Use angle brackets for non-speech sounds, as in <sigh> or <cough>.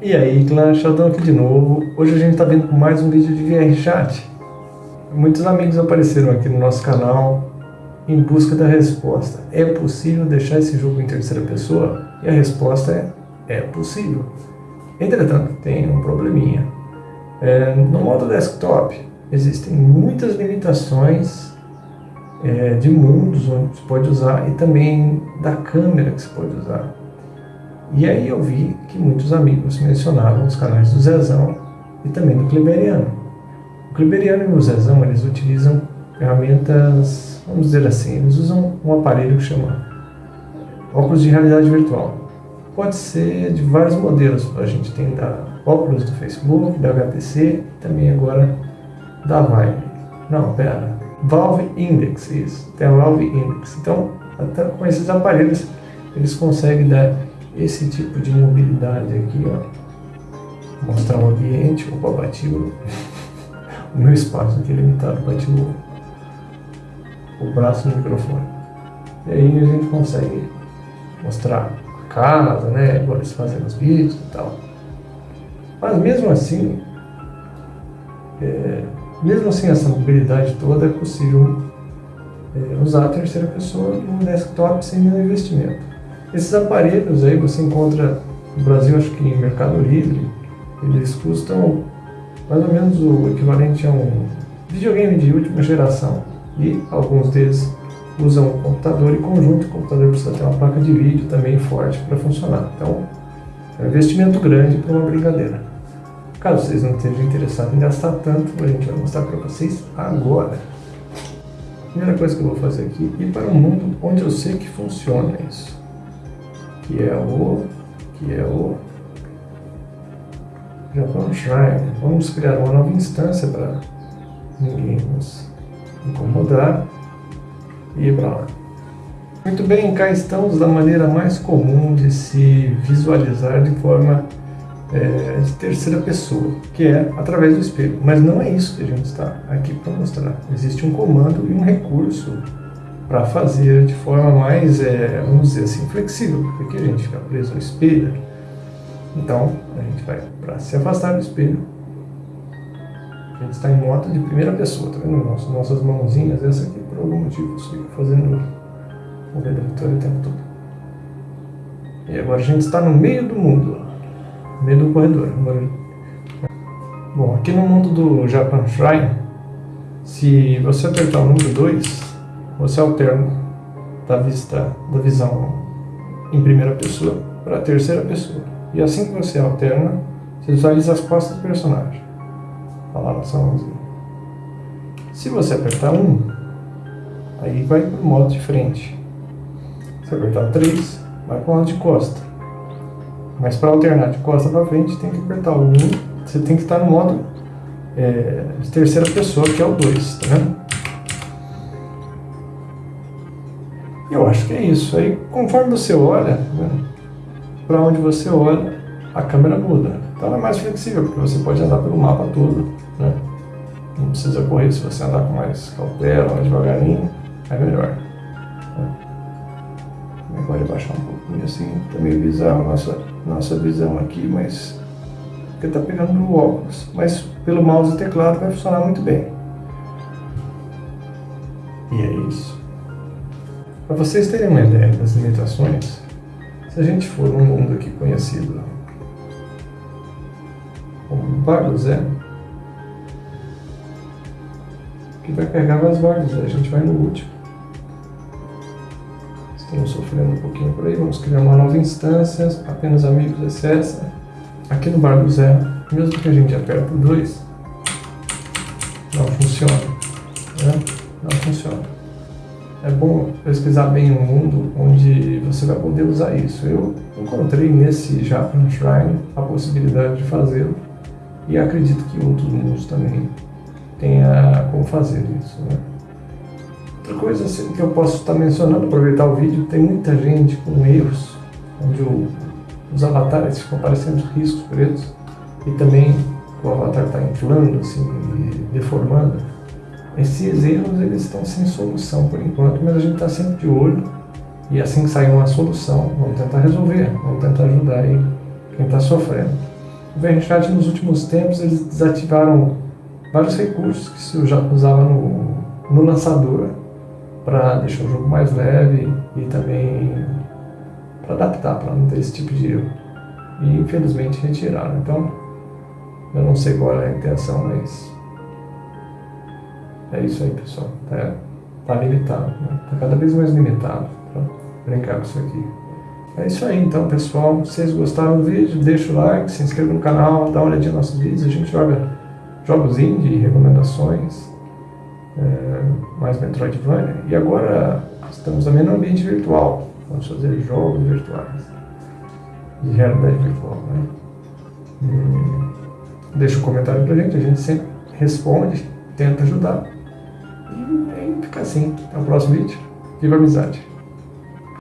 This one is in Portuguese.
E aí, clã Sheldon aqui de novo. Hoje a gente está vindo com mais um vídeo de VRChat. Muitos amigos apareceram aqui no nosso canal em busca da resposta. É possível deixar esse jogo em terceira pessoa? E a resposta é, é possível. Entretanto, tem um probleminha. É, no modo desktop, existem muitas limitações é, de mundos onde você pode usar e também da câmera que você pode usar. E aí eu vi que muitos amigos mencionavam os canais do Zezão e também do Kleberiano. O Kleberiano e o Zezão, eles utilizam ferramentas, vamos dizer assim, eles usam um aparelho que chama óculos de realidade virtual. Pode ser de vários modelos, a gente tem da óculos do Facebook, da HTC também agora da Vive. Não, pera, Valve Index, isso, tem a Valve Index. Então, até com esses aparelhos, eles conseguem dar esse tipo de mobilidade aqui, ó. Mostrar o ambiente, opa, bati o, <laughs> o meu espaço aqui é limitado, bati o, o braço no microfone. E aí a gente consegue mostrar a casa, né, agora eles fazendo os vídeos e tal. Mas mesmo assim, é, mesmo assim essa mobilidade toda é possível é, usar a terceira pessoa no desktop sem nenhum investimento. Esses aparelhos aí você encontra no Brasil, acho que em Mercado Livre, eles custam mais ou menos o equivalente a um videogame de última geração. E alguns deles usam um computador em conjunto, o computador precisa ter uma placa de vídeo também forte para funcionar. Então, é um investimento grande para uma brincadeira. Caso vocês não estejam interessados em gastar tanto, a gente vai mostrar para vocês agora. A primeira coisa que eu vou fazer aqui é ir para um mundo onde eu sei que funciona isso que é o, que é o Japão Shrine. Vamos criar uma nova instância para ninguém nos incomodar e ir para lá. Muito bem, cá estamos da maneira mais comum de se visualizar de forma é, de terceira pessoa, que é através do espelho. Mas não é isso que a gente está aqui para mostrar. Existe um comando e um recurso para fazer de forma mais, é, vamos dizer assim, flexível, porque aqui a gente fica preso no espelho. Então, a gente vai para se afastar do espelho. A gente está em moto de primeira pessoa, tá vendo? Nossas, nossas mãozinhas, essa aqui por algum motivo fica fazendo o vitória o tempo todo. E agora a gente está no meio do mundo, no meio do corredor. Bom, aqui no mundo do Japan Shrine, se você apertar o número 2, você alterna da vista, da visão em primeira pessoa para a terceira pessoa. E assim que você alterna, você visualiza as costas do personagem. Olha lá nossa mãozinha. Se você apertar 1, um, aí vai para o modo de frente. Se apertar 3, vai para o lado de costa. Mas para alternar de costa para frente, tem que apertar o 1. Um, você tem que estar no modo é, de terceira pessoa, que é o 2, tá vendo? Eu acho que é isso. Aí, conforme você olha, né, para onde você olha, a câmera muda. Então ela é mais flexível, porque você pode andar pelo mapa todo. Né? Não precisa correr se você andar com mais cautela, mais devagarinho, é melhor. Né? Agora baixar um pouquinho assim, tá meio bizarro a nossa, nossa visão aqui, mas porque tá pegando no óculos. Mas pelo mouse e teclado vai funcionar muito bem. Para vocês terem uma ideia das limitações, se a gente for num mundo aqui conhecido como Bar do Zé, que vai Bar do Zé, a gente vai no último. Estamos sofrendo um pouquinho por aí, vamos criar uma nova instância, apenas amigos excesso. Aqui no Bar do Zé, mesmo que a gente aperte o 2, não funciona. Né? Não funciona é bom pesquisar bem um mundo onde você vai poder usar isso. Eu encontrei nesse Japan Shrine a possibilidade de fazê-lo e acredito que outros mundos também tenha como fazer isso. Né? Outra coisa assim, que eu posso estar mencionando, aproveitar o vídeo, tem muita gente com erros, onde o, os avatares ficam parecendo riscos pretos e também o avatar está inflando, assim, e deformando. Esses erros eles estão sem solução por enquanto, mas a gente está sempre de olho e assim que sair uma solução, vamos tentar resolver, vamos tentar ajudar aí quem está sofrendo. O VRChat nos últimos tempos eles desativaram vários recursos que se usava no, no lançador para deixar o jogo mais leve e também para adaptar, para não ter esse tipo de erro. E infelizmente retiraram. Então, eu não sei qual é a intenção, mas é isso aí, pessoal. Tá, tá limitado, né? Tá cada vez mais limitado para brincar com isso aqui. É isso aí então, pessoal. Se vocês gostaram do vídeo, deixa o like, se inscreva no canal, dá uma olhadinha nos nossos vídeos. A gente joga jogos indie, recomendações, é, mais Metroidvania. E agora estamos também no ambiente virtual. Vamos fazer jogos virtuais de realidade virtual. Né? Deixa um comentário pra gente, a gente sempre responde, tenta ajudar. E, fica assim. Até o próximo vídeo. Viva a amizade!